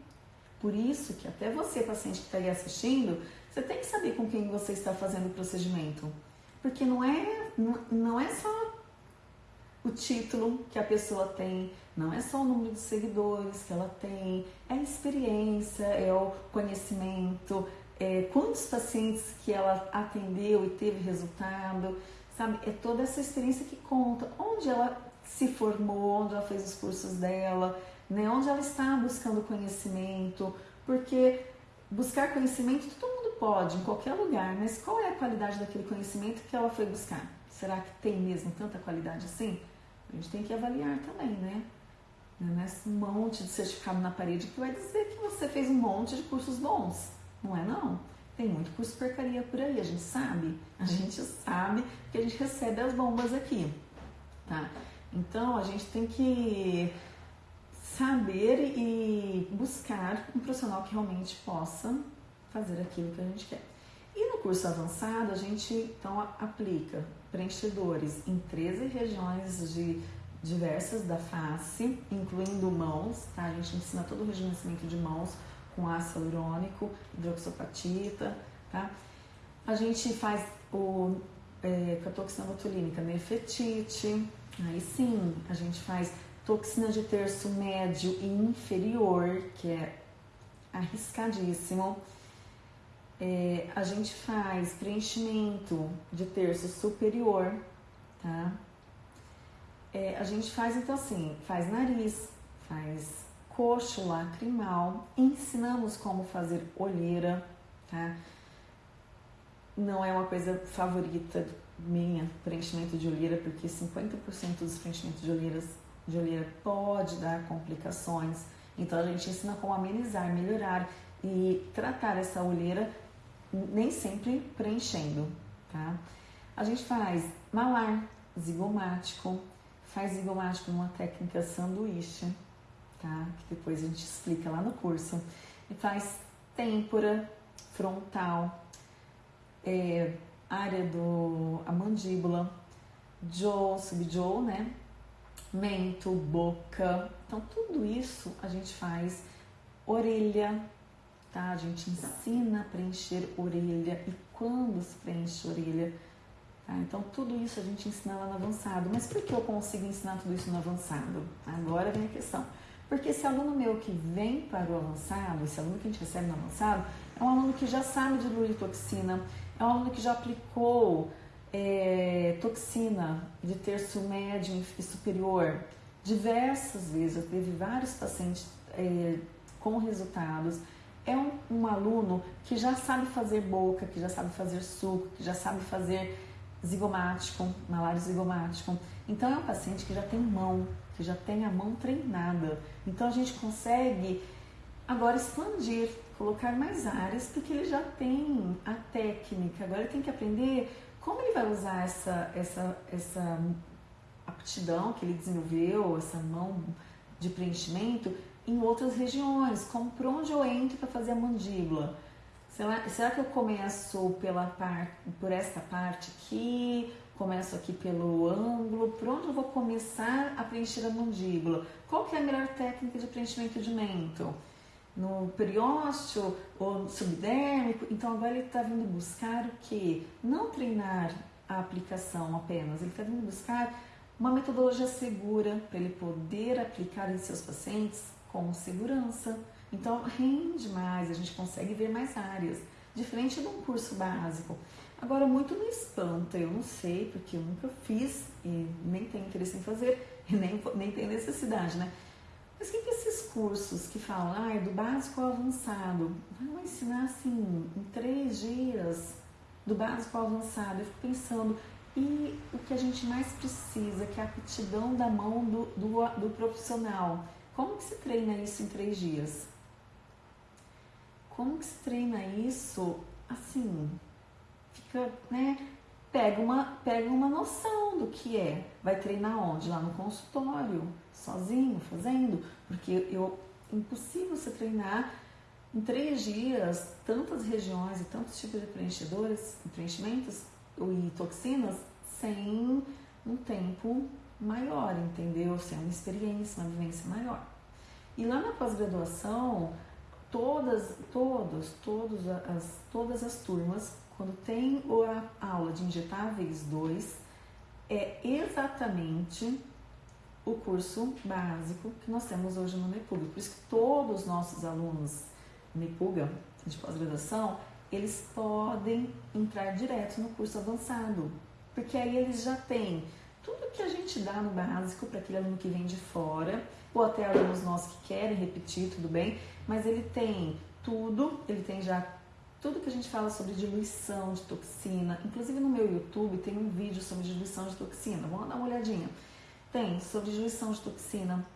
Por isso que até você, paciente que está aí assistindo, você tem que saber com quem você está fazendo o procedimento. Porque não é, não é só o título que a pessoa tem, não é só o número de seguidores que ela tem, é a experiência, é o conhecimento, é quantos pacientes que ela atendeu e teve resultado, sabe? É toda essa experiência que conta, onde ela se formou, onde ela fez os cursos dela, né? onde ela está buscando conhecimento, porque buscar conhecimento todo mundo pode, em qualquer lugar, mas qual é a qualidade daquele conhecimento que ela foi buscar? Será que tem mesmo tanta qualidade assim? A gente tem que avaliar também, né? Não é esse monte de certificado na parede que vai dizer que você fez um monte de cursos bons. Não é não. Tem muito curso porcaria por aí, a gente sabe. A gente sabe que a gente recebe as bombas aqui, tá? Então a gente tem que saber e buscar um profissional que realmente possa fazer aquilo que a gente quer. E no curso avançado, a gente então aplica preenchedores em 13 regiões de diversas da face, incluindo mãos, tá? A gente ensina todo o rejuvenescimento de mãos com ácido hialurônico, hidroxopatita, tá? A gente faz o é, com a toxina botulínica nefretite, aí sim, a gente faz toxina de terço médio e inferior, que é arriscadíssimo. É, a gente faz preenchimento de terço superior, tá? É, a gente faz então assim, faz nariz, faz coxo lacrimal, ensinamos como fazer olheira, tá? Não é uma coisa favorita minha, preenchimento de olheira, porque 50% dos preenchimentos de olheiras de olheira pode dar complicações. Então a gente ensina como amenizar, melhorar e tratar essa olheira nem sempre preenchendo, tá? A gente faz malar zigomático, faz zigomático numa técnica sanduíche, tá? Que depois a gente explica lá no curso. E faz têmpora frontal, é, área do a mandíbula, jaw, subjaw, né? mento, boca. Então, tudo isso a gente faz. Orelha, tá? A gente ensina a preencher orelha e quando se preenche orelha. Tá? Então, tudo isso a gente ensina lá no avançado. Mas por que eu consigo ensinar tudo isso no avançado? Agora vem a questão. Porque esse aluno meu que vem para o avançado, esse aluno que a gente recebe no avançado, é um aluno que já sabe de luritoxina, é um aluno que já aplicou é, toxina de terço médio e superior diversas vezes. Eu teve vários pacientes é, com resultados. É um, um, aluno que já sabe fazer boca, que já sabe fazer suco, que já sabe fazer zigomático, malário zigomático. Então é um paciente que já tem mão, que já tem a mão treinada. Então a gente consegue agora expandir, colocar mais áreas, porque ele já tem a técnica. Agora ele tem que aprender como ele vai usar essa, essa, essa aptidão que ele desenvolveu, essa mão de preenchimento, em outras regiões, como por onde eu entro para fazer a mandíbula. Será, será que eu começo pela par, por essa parte aqui começo aqui pelo ângulo, por onde eu vou começar a preencher a mandíbula? Qual que é a melhor técnica de preenchimento de mento? No periósteo ou subdérmico? Então agora ele está vindo buscar o que? Não treinar a aplicação apenas, ele está vindo buscar uma metodologia segura para ele poder aplicar em seus pacientes com segurança. Então rende mais, a gente consegue ver mais áreas, diferente de um curso básico. Agora, muito me espanta, eu não sei, porque eu nunca fiz e nem tenho interesse em fazer, e nem, nem tenho necessidade, né? Mas que esses cursos que falam, ah, é do básico ao avançado, vão ensinar assim, em três dias, do básico ao avançado? Eu fico pensando, e o que a gente mais precisa, que é a aptidão da mão do, do, do profissional. Como que se treina isso em três dias? Como que se treina isso assim? Fica, né? Pega uma, pega uma noção do que é. Vai treinar onde? Lá no consultório, sozinho, fazendo. Porque eu, impossível você treinar em três dias tantas regiões e tantos tipos de preenchedores, preenchimentos e toxinas sem um tempo maior, entendeu? Sem uma experiência, uma vivência maior. E lá na pós-graduação, todas, todos, todos as, todas as turmas, quando tem a aula de injetáveis 2, é exatamente o curso básico que nós temos hoje no NEPUG. Por isso que todos os nossos alunos NEPUGA, de pós-graduação, eles podem entrar direto no curso avançado, porque aí eles já têm tudo que a gente dá no básico para aquele aluno que vem de fora, ou até alunos nossos que querem repetir, tudo bem, mas ele tem tudo, ele tem já tudo que a gente fala sobre diluição de toxina. Inclusive no meu YouTube tem um vídeo sobre diluição de toxina, vamos dar uma olhadinha. Tem sobre diluição de toxina,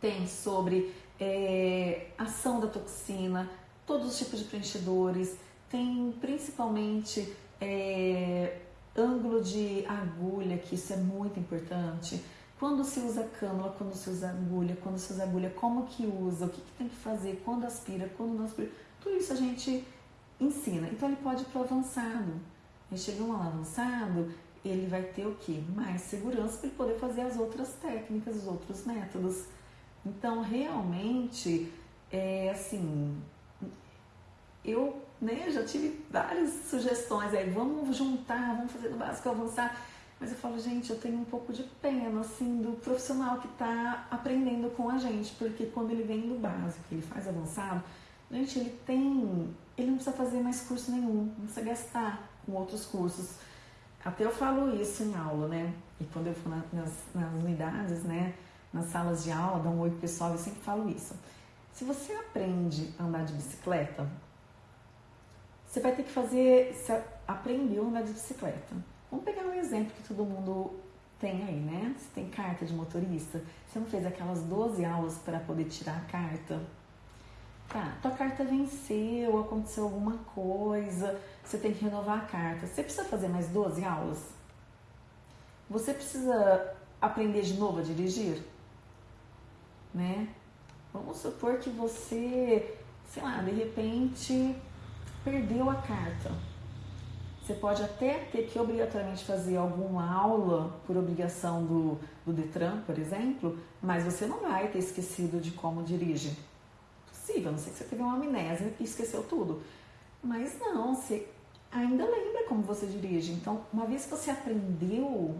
tem sobre é, ação da toxina, todos os tipos de preenchedores, tem principalmente é, ângulo de agulha, que isso é muito importante quando se usa cânula, quando se usa agulha, quando se usa agulha, como que usa, o que, que tem que fazer, quando aspira, quando não aspira. Tudo isso a gente ensina. Então ele pode ir para o avançado. Aí chega um avançado, ele vai ter o que? Mais segurança para ele poder fazer as outras técnicas, os outros métodos. Então realmente é assim, eu né, já tive várias sugestões aí, vamos juntar, vamos fazer do básico avançar. Mas eu falo, gente, eu tenho um pouco de pena, assim, do profissional que está aprendendo com a gente, porque quando ele vem do básico, ele faz avançado, gente, ele tem, ele não precisa fazer mais curso nenhum, não precisa gastar com outros cursos. Até eu falo isso em aula, né? E quando eu for nas, nas unidades, né, nas salas de aula, dá um oi pro pessoal, eu sempre falo isso. Se você aprende a andar de bicicleta, você vai ter que fazer, você aprendeu a andar de bicicleta Vamos pegar um exemplo que todo mundo tem aí, né? Você tem carta de motorista, você não fez aquelas 12 aulas para poder tirar a carta. Tá, tua carta venceu, aconteceu alguma coisa, você tem que renovar a carta. Você precisa fazer mais 12 aulas? Você precisa aprender de novo a dirigir? Né? Vamos supor que você, sei lá, de repente perdeu a carta você pode até ter que obrigatoriamente fazer alguma aula por obrigação do, do Detran, por exemplo, mas você não vai ter esquecido de como dirige. Possível, não sei que você teve uma amnésia e esqueceu tudo. Mas não, você ainda lembra como você dirige. Então, uma vez que você aprendeu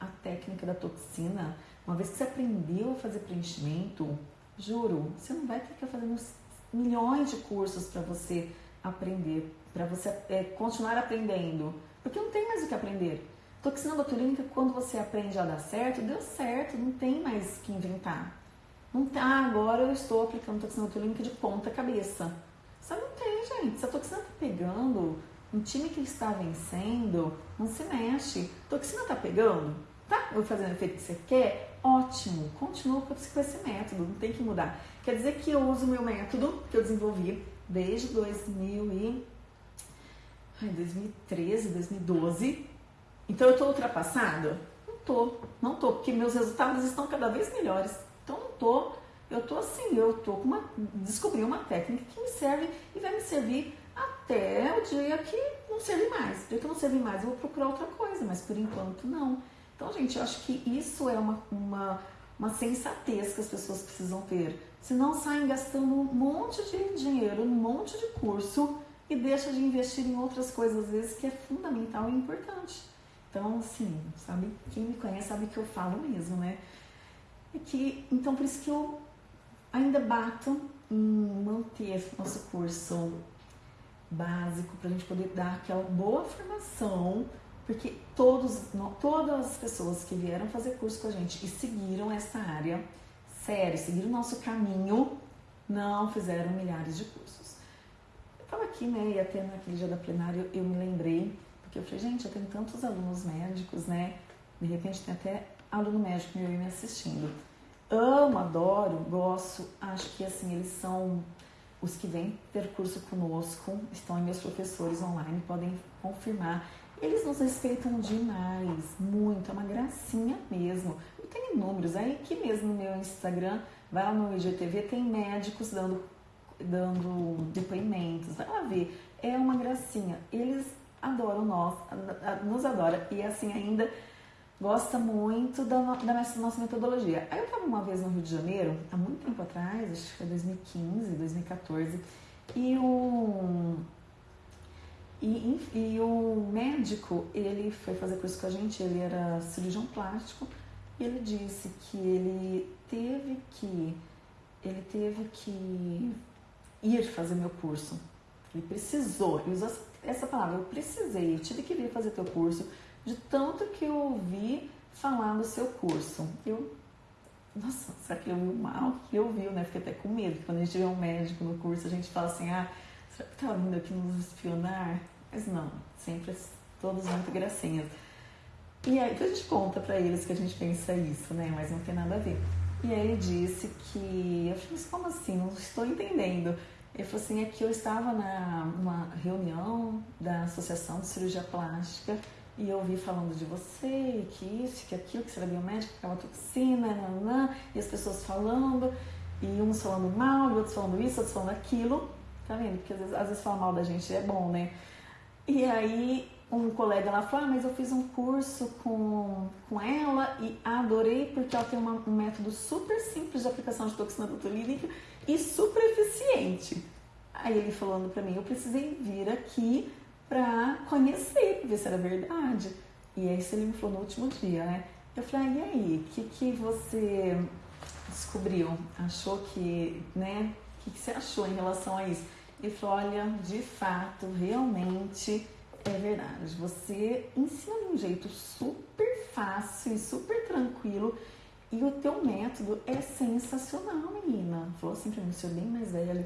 a técnica da toxina, uma vez que você aprendeu a fazer preenchimento, juro, você não vai ter que fazer milhões de cursos para você aprender para você é, continuar aprendendo. Porque não tem mais o que aprender. Toxina botulínica, quando você aprende a dar certo, deu certo, não tem mais que inventar. Não tá, ah, agora eu estou aplicando toxina botulínica de ponta cabeça. Isso não tem, gente. Se a toxina tá pegando, um time que está vencendo, não se mexe. Toxina tá pegando? Tá fazendo o efeito que você quer? Ótimo, continua com esse método, não tem que mudar. Quer dizer que eu uso o meu método que eu desenvolvi desde 2000 e ai, 2013, 2012. Então eu tô ultrapassada? Não tô, não tô, porque meus resultados estão cada vez melhores. Então não tô, eu tô assim, eu tô com uma, descobri uma técnica que me serve e vai me servir até o dia que não serve mais. O dia que não serve mais, eu vou procurar outra coisa, mas por enquanto não. Então, gente, eu acho que isso é uma, uma, uma sensatez que as pessoas precisam ter. Se não saem gastando um monte de dinheiro, um monte de curso e deixa de investir em outras coisas, às vezes, que é fundamental e importante. Então, assim, sabe, quem me conhece sabe que eu falo mesmo, né? É que, então, por isso que eu ainda bato em manter nosso curso básico para a gente poder dar aquela boa formação, porque todos, todas as pessoas que vieram fazer curso com a gente e seguiram essa área, sério, seguiram o nosso caminho, não fizeram milhares de cursos. Eu estava aqui, né, e até naquele dia da plenária eu me lembrei, porque eu falei, gente, eu tenho tantos alunos médicos, né, de repente tem até aluno médico meu me assistindo. Amo, adoro, gosto, acho que assim, eles são os que vêm ter curso conosco, estão meus professores online, podem confirmar. Eles nos respeitam demais, muito, é uma gracinha mesmo. Eu tenho números, aí aqui mesmo no meu Instagram, vai lá no IGTV, tem médicos dando, dando depoimentos, vai lá ver. É uma gracinha. Eles adoram nós, nos adoram. E assim ainda gosta muito da, da nossa metodologia. Aí eu estava uma vez no Rio de Janeiro, há muito tempo atrás, acho que foi 2015, 2014, e o, e, e, o médico, ele foi fazer curso com a gente, ele era cirurgião plástico, e ele disse que ele teve que, ele teve que ir fazer meu curso. Ele precisou, ele usou essa palavra, eu precisei, eu tive que vir fazer teu curso, de tanto que eu ouvi falar no seu curso. Eu, nossa, será que ele ouviu mal? Que eu ouviu, né? Fiquei até com medo, quando a gente vê um médico no curso, a gente fala assim, ah, será que tá vindo aqui nos espionar? Mas não, sempre todos muito gracinhas. E aí a gente conta para eles que a gente pensa isso, né? Mas não tem nada a ver. E aí ele disse que, eu falei, mas como assim? Não estou entendendo. Ele falou assim, é que eu estava na, numa reunião da Associação de Cirurgia Plástica e eu ouvi falando de você, que isso, que aquilo, que você era biomédico, que aquela toxina, nanã, e as pessoas falando, e uns falando mal, e outros falando isso, outros falando aquilo. Tá vendo? Porque às vezes, às vezes falar mal da gente é bom, né? E aí um colega lá falou, ah, mas eu fiz um curso com, com ela e adorei porque ela tem uma, um método super simples de aplicação de toxina botulínica e super eficiente. Aí ele falando para mim, eu precisei vir aqui para conhecer, ver se era verdade. E aí ele me falou no último dia, né? Eu falei, ah, e aí, o que, que você descobriu? Achou que, né? O que, que você achou em relação a isso? Ele falou, olha, de fato, realmente é verdade. Você ensina de um jeito super fácil e super tranquilo e o teu método é sensacional, menina. Falou assim pra mim, senhor bem mais velho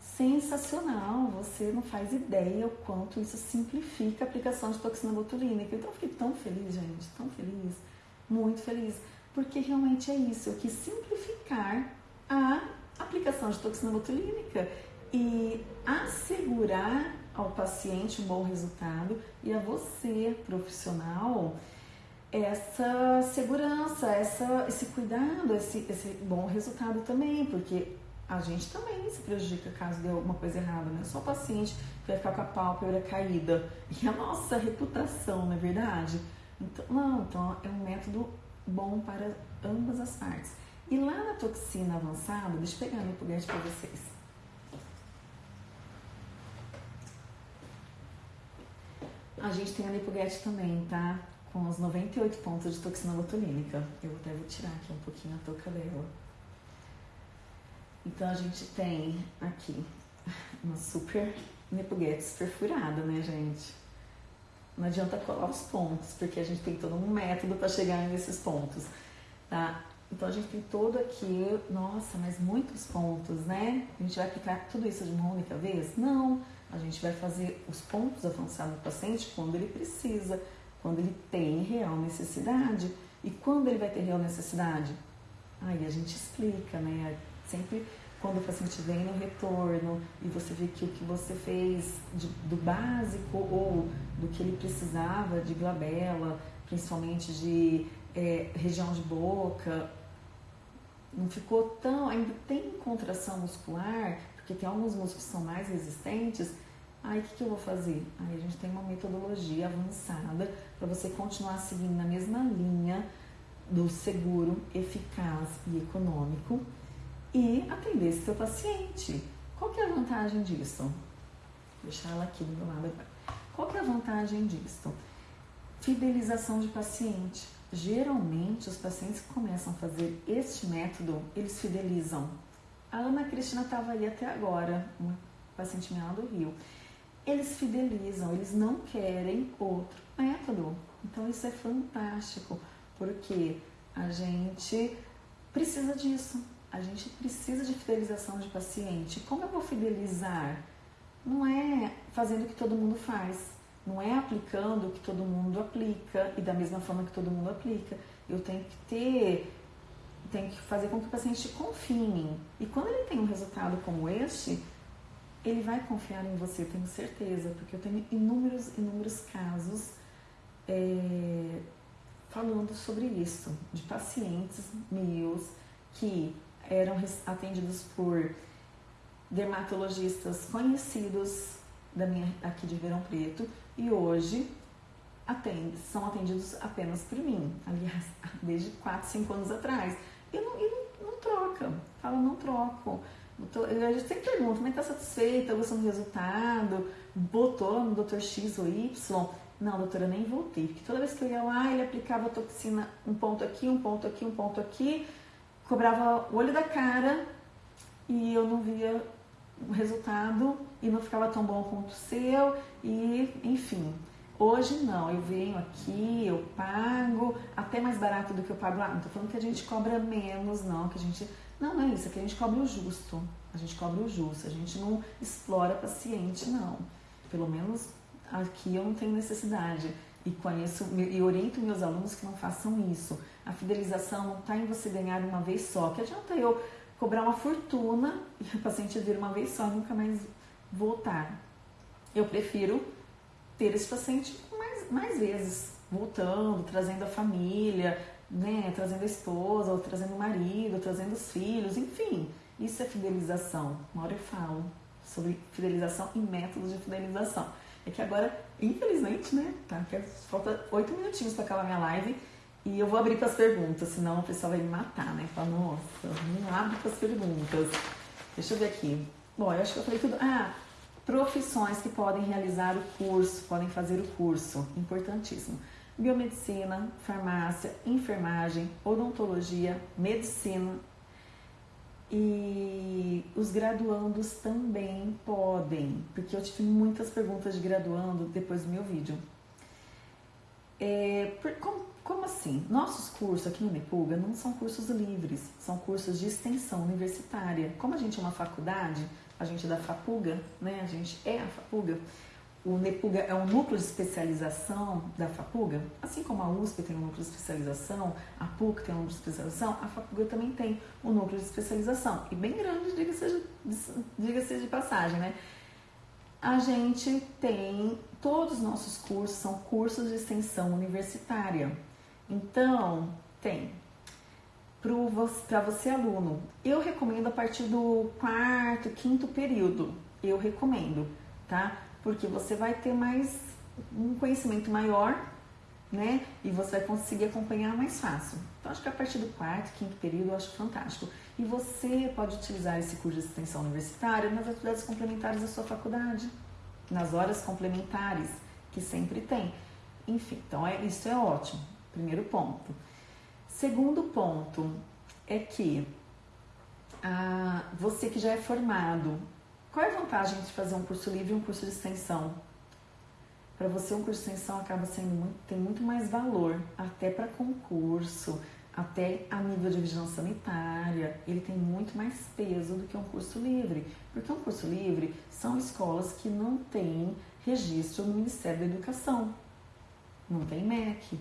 sensacional. Você não faz ideia o quanto isso simplifica a aplicação de toxina botulínica. Então eu fiquei tão feliz, gente, tão feliz, muito feliz, porque realmente é isso, eu quis simplificar a aplicação de toxina botulínica e assegurar ao paciente um bom resultado e a você, profissional, essa segurança, essa, esse cuidado, esse, esse bom resultado também, porque a gente também se prejudica caso dê alguma coisa errada, não é só o paciente que vai ficar com a pálpebra caída. E a nossa reputação, não é verdade? Então, não, então é um método bom para ambas as partes. E lá na toxina avançada, deixa eu pegar meu foguete para vocês. A gente tem a lipoguete também, tá? Com os 98 pontos de toxina botulínica. Eu até vou tirar aqui um pouquinho a touca dela. Então a gente tem aqui uma super nepuguetes perfurada, né, gente? Não adianta colar os pontos, porque a gente tem todo um método para chegar nesses pontos, tá? Então a gente tem todo aqui, nossa, mas muitos pontos, né? A gente vai aplicar tudo isso de uma única vez? Não, a gente vai fazer os pontos avançados do paciente quando ele precisa, quando ele tem real necessidade. E quando ele vai ter real necessidade? Aí a gente explica, né? Sempre quando o paciente vem no retorno e você vê que o que você fez de, do básico ou do que ele precisava de glabela, principalmente de é, região de boca, não ficou tão. ainda tem contração muscular, porque tem alguns músculos que são mais resistentes, Aí o que, que eu vou fazer? Aí a gente tem uma metodologia avançada para você continuar seguindo na mesma linha do seguro, eficaz e econômico e atender esse seu paciente. Qual que é a vantagem disso? Vou deixar ela aqui do meu lado agora. Qual que é a vantagem disso? Fidelização de paciente. Geralmente, os pacientes que começam a fazer este método, eles fidelizam. A Ana Cristina estava aí até agora, uma paciente minha do Rio. Eles fidelizam, eles não querem outro método. Então, isso é fantástico, porque a gente precisa disso. A gente precisa de fidelização de paciente. Como eu vou fidelizar? Não é fazendo o que todo mundo faz, não é aplicando o que todo mundo aplica e da mesma forma que todo mundo aplica. Eu tenho que ter, tenho que fazer com que o paciente confie em mim. E quando ele tem um resultado como este, ele vai confiar em você, tenho certeza, porque eu tenho inúmeros, inúmeros casos é, falando sobre isso, de pacientes meus que eram atendidos por dermatologistas conhecidos da minha, aqui de Verão Preto e hoje atende, são atendidos apenas por mim, aliás, desde 4, 5 anos atrás. E não, não, troca, fala, não troco. A gente sempre pergunta, como é que tá satisfeita, gostando do resultado, botou no Dr. X ou Y. Não, doutora, nem voltei, porque toda vez que eu ia lá, ele aplicava toxina um ponto aqui, um ponto aqui, um ponto aqui, cobrava o olho da cara e eu não via o resultado e não ficava tão bom quanto o seu e enfim. Hoje não, eu venho aqui, eu pago até mais barato do que eu pago lá. Não tô falando que a gente cobra menos, não, que a gente. Não, não é isso, é que a gente cobra o justo. A gente cobra o justo, a gente não explora paciente, não. Pelo menos aqui eu não tenho necessidade. E conheço e oriento meus alunos que não façam isso. A fidelização não está em você ganhar uma vez só. Que adianta eu cobrar uma fortuna e o paciente vir uma vez só e nunca mais voltar. Eu prefiro ter esse paciente mais, mais vezes, voltando, trazendo a família, né, trazendo a esposa, ou trazendo o marido, trazendo os filhos, enfim. Isso é fidelização. Uma hora eu falo sobre fidelização e métodos de fidelização. É que agora, infelizmente, né, tá, falta oito minutinhos para acabar minha live e eu vou abrir para as perguntas, senão o pessoal vai me matar, né? Fala, nossa, não abre para as perguntas. Deixa eu ver aqui. Bom, eu acho que eu falei tudo. Ah, profissões que podem realizar o curso, podem fazer o curso, importantíssimo. Biomedicina, farmácia, enfermagem, odontologia, medicina. E os graduandos também podem, porque eu tive muitas perguntas de graduando depois do meu vídeo. É, como, como assim? Nossos cursos aqui no Nepuga não são cursos livres, são cursos de extensão universitária. Como a gente é uma faculdade, a gente é da FAPUGA, né? A gente é a FAPUGA. O Nepuga é um núcleo de especialização da FAPUGA, assim como a USP tem um núcleo de especialização, a PUC tem um núcleo de especialização, a FAPUGA também tem um núcleo de especialização. E bem grande, diga-se de, diga de passagem, né? A gente tem, todos os nossos cursos são cursos de extensão universitária. Então, tem para você aluno. Eu recomendo a partir do quarto, quinto período. Eu recomendo, tá? Porque você vai ter mais um conhecimento maior, né? E você vai conseguir acompanhar mais fácil. Então, acho que a partir do quarto, quinto período, eu acho fantástico. E você pode utilizar esse curso de extensão universitária nas atividades complementares da sua faculdade, nas horas complementares, que sempre tem. Enfim, então é, isso é ótimo. Primeiro ponto. Segundo ponto é que ah, você que já é formado, qual é a vantagem de fazer um curso livre e um curso de extensão? Para você, um curso de extensão acaba sendo muito, tem muito mais valor, até para concurso, até a nível de vigilância sanitária, ele tem muito mais peso do que um curso livre. Porque um curso livre são escolas que não têm registro no Ministério da Educação, não tem MEC,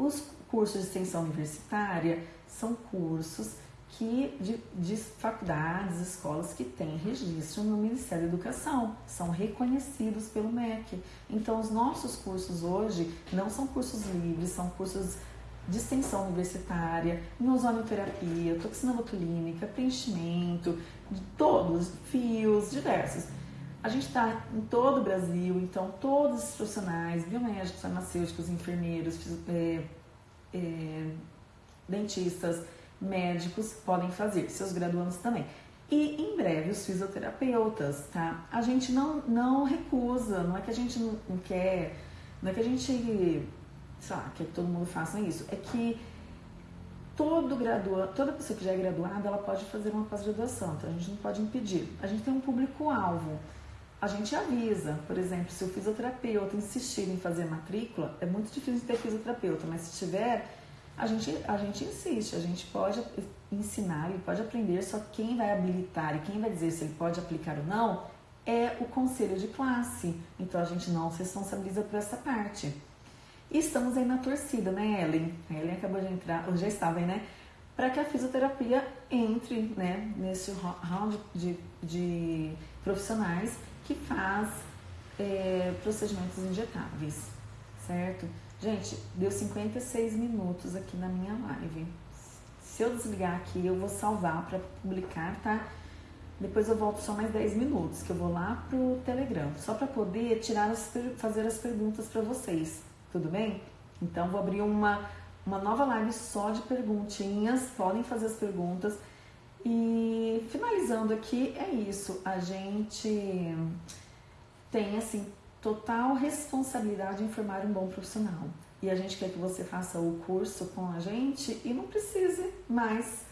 os cursos de extensão universitária são cursos que de, de, faculdades, escolas que têm registro no Ministério da Educação, são reconhecidos pelo MEC. Então, os nossos cursos hoje não são cursos livres, são cursos de extensão universitária, ozonioterapia, toxina botulínica, preenchimento, de todos, fios diversos. A gente está em todo o Brasil, então todos os profissionais, biomédicos, farmacêuticos, enfermeiros, é, é, dentistas, médicos podem fazer, seus graduandos também. E em breve os fisioterapeutas, tá? A gente não, não recusa, não é que a gente não, quer, não é que a gente, sei lá, quer que todo mundo faça isso, é que todo graduado, toda pessoa que já é graduada, ela pode fazer uma pós-graduação, então a gente não pode impedir. A gente tem um público-alvo. A gente avisa, por exemplo, se o fisioterapeuta insistir em fazer matrícula, é muito difícil ter fisioterapeuta, mas se tiver, a gente, a gente insiste, a gente pode ensinar e pode aprender, só quem vai habilitar e quem vai dizer se ele pode aplicar ou não é o conselho de classe. Então a gente não se responsabiliza por essa parte. E estamos aí na torcida, né, Ellen? A Ellen acabou de entrar, ou já estava aí, né? Para que a fisioterapia entre né, nesse round de, de profissionais que faz é, procedimentos injetáveis, certo? Gente, deu 56 minutos aqui na minha live. Se eu desligar aqui, eu vou salvar para publicar, tá? Depois eu volto só mais 10 minutos, que eu vou lá pro Telegram, só para poder tirar as, fazer as perguntas para vocês tudo bem? Então vou abrir uma, uma nova live só de perguntinhas, podem fazer as perguntas. E finalizando aqui, é isso. A gente tem assim total responsabilidade em formar um bom profissional. E a gente quer que você faça o curso com a gente e não precise mais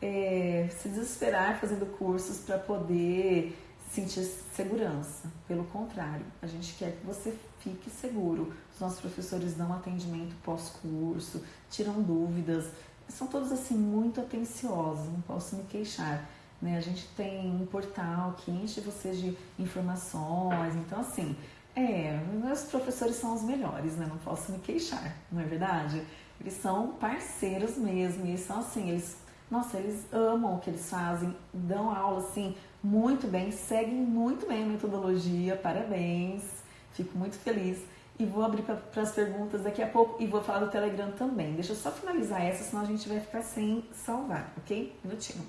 é, se desesperar fazendo cursos para poder sentir segurança. Pelo contrário, a gente quer que você fique seguro. Os nossos professores dão atendimento pós-curso, tiram dúvidas, são todos assim muito atenciosos, não posso me queixar. Né? A gente tem um portal que enche vocês de informações, então assim, é, meus professores são os melhores, né? Não posso me queixar, não é verdade? Eles são parceiros mesmo, eles são assim, eles, nossa, eles amam o que eles fazem, dão aula assim muito bem, seguem muito bem a metodologia, parabéns, fico muito feliz. E vou abrir para as perguntas daqui a pouco e vou falar do Telegram também. Deixa eu só finalizar essa, senão a gente vai ficar sem salvar, ok? Minutinho.